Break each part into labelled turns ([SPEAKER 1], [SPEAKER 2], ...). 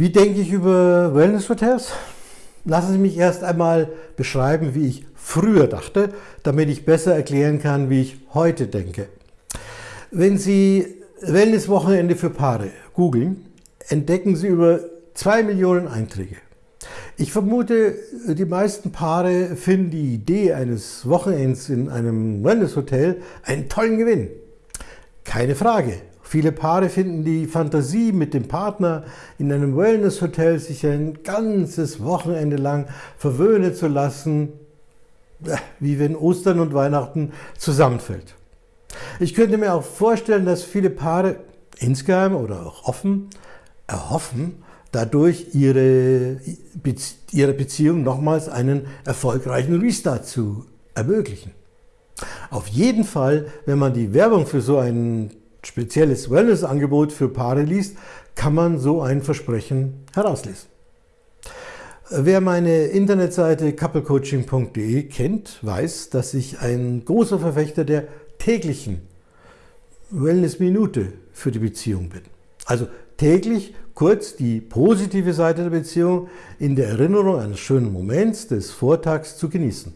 [SPEAKER 1] Wie denke ich über Wellness-Hotels? Lassen Sie mich erst einmal beschreiben, wie ich früher dachte, damit ich besser erklären kann, wie ich heute denke. Wenn Sie Wellness-Wochenende für Paare googeln, entdecken Sie über zwei Millionen Einträge. Ich vermute, die meisten Paare finden die Idee eines Wochenends in einem Wellness-Hotel einen tollen Gewinn. Keine Frage. Viele Paare finden die Fantasie, mit dem Partner in einem Wellness-Hotel sich ein ganzes Wochenende lang verwöhnen zu lassen, äh, wie wenn Ostern und Weihnachten zusammenfällt. Ich könnte mir auch vorstellen, dass viele Paare insgeheim oder auch offen erhoffen, dadurch ihre, ihre Beziehung nochmals einen erfolgreichen Restart zu ermöglichen. Auf jeden Fall, wenn man die Werbung für so ein spezielles Wellness-Angebot für Paare liest, kann man so ein Versprechen herauslesen. Wer meine Internetseite couplecoaching.de kennt, weiß, dass ich ein großer Verfechter der täglichen Wellness-Minute für die Beziehung bin. Also täglich kurz die positive Seite der Beziehung in der Erinnerung eines schönen Moments des Vortags zu genießen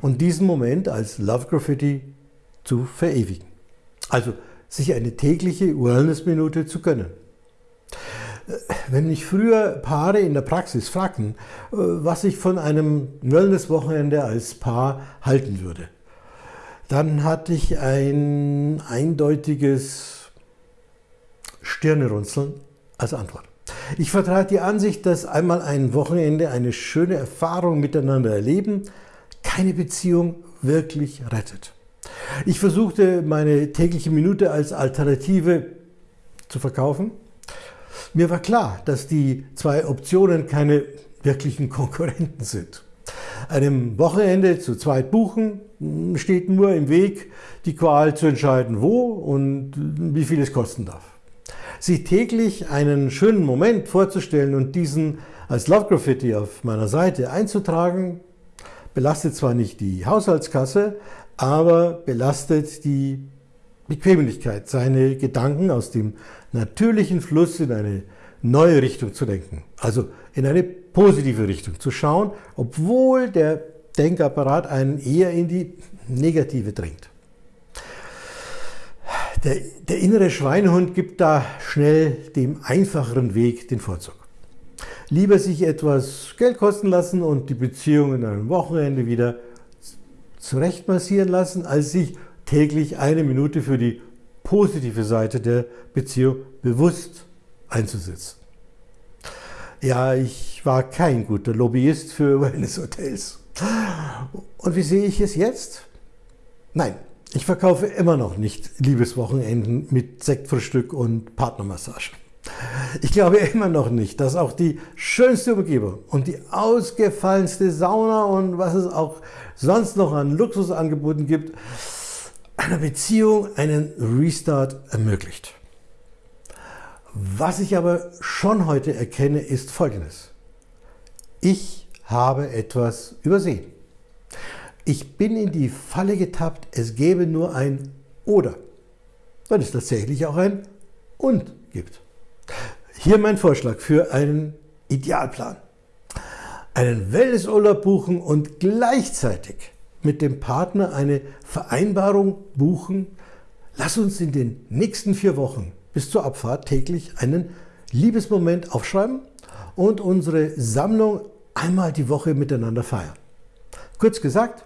[SPEAKER 1] und diesen Moment als Love Graffiti zu verewigen. Also sich eine tägliche Wellness-Minute zu gönnen. Wenn mich früher Paare in der Praxis fragten, äh, was ich von einem Wellness-Wochenende als Paar halten würde, dann hatte ich ein eindeutiges Stirnerunzeln als Antwort. Ich vertrat die Ansicht, dass einmal ein Wochenende eine schöne Erfahrung miteinander erleben keine Beziehung wirklich rettet. Ich versuchte meine tägliche Minute als Alternative zu verkaufen. Mir war klar, dass die zwei Optionen keine wirklichen Konkurrenten sind. Einem Wochenende zu zweit buchen steht nur im Weg, die Qual zu entscheiden, wo und wie viel es kosten darf. Sich täglich einen schönen Moment vorzustellen und diesen als Love Graffiti auf meiner Seite einzutragen, belastet zwar nicht die Haushaltskasse, aber belastet die Bequemlichkeit, seine Gedanken aus dem natürlichen Fluss in eine neue Richtung zu denken. Also in eine positive Richtung zu schauen, obwohl der Denkapparat einen eher in die negative drängt. Der, der innere Schweinehund gibt da schnell dem einfacheren Weg den Vorzug. Lieber sich etwas Geld kosten lassen und die Beziehung in einem Wochenende wieder zurechtmassieren lassen, als sich täglich eine Minute für die positive Seite der Beziehung bewusst einzusetzen. Ja, ich war kein guter Lobbyist für Wellness-Hotels. Und wie sehe ich es jetzt? Nein, ich verkaufe immer noch nicht Liebeswochenenden mit Sektfrühstück und Partnermassage. Ich glaube immer noch nicht, dass auch die schönste Umgebung und die ausgefallenste Sauna und was es auch sonst noch an Luxusangeboten gibt, einer Beziehung einen Restart ermöglicht. Was ich aber schon heute erkenne, ist Folgendes. Ich habe etwas übersehen. Ich bin in die Falle getappt, es gäbe nur ein Oder, weil es tatsächlich auch ein Und gibt. Hier mein Vorschlag für einen Idealplan. Einen Wellnessurlaub buchen und gleichzeitig mit dem Partner eine Vereinbarung buchen. Lass uns in den nächsten vier Wochen bis zur Abfahrt täglich einen Liebesmoment aufschreiben und unsere Sammlung einmal die Woche miteinander feiern. Kurz gesagt,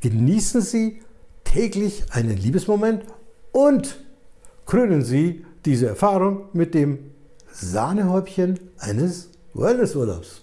[SPEAKER 1] genießen Sie täglich einen Liebesmoment und krönen Sie diese Erfahrung mit dem Sahnehäubchen eines Wellnessurlaubs.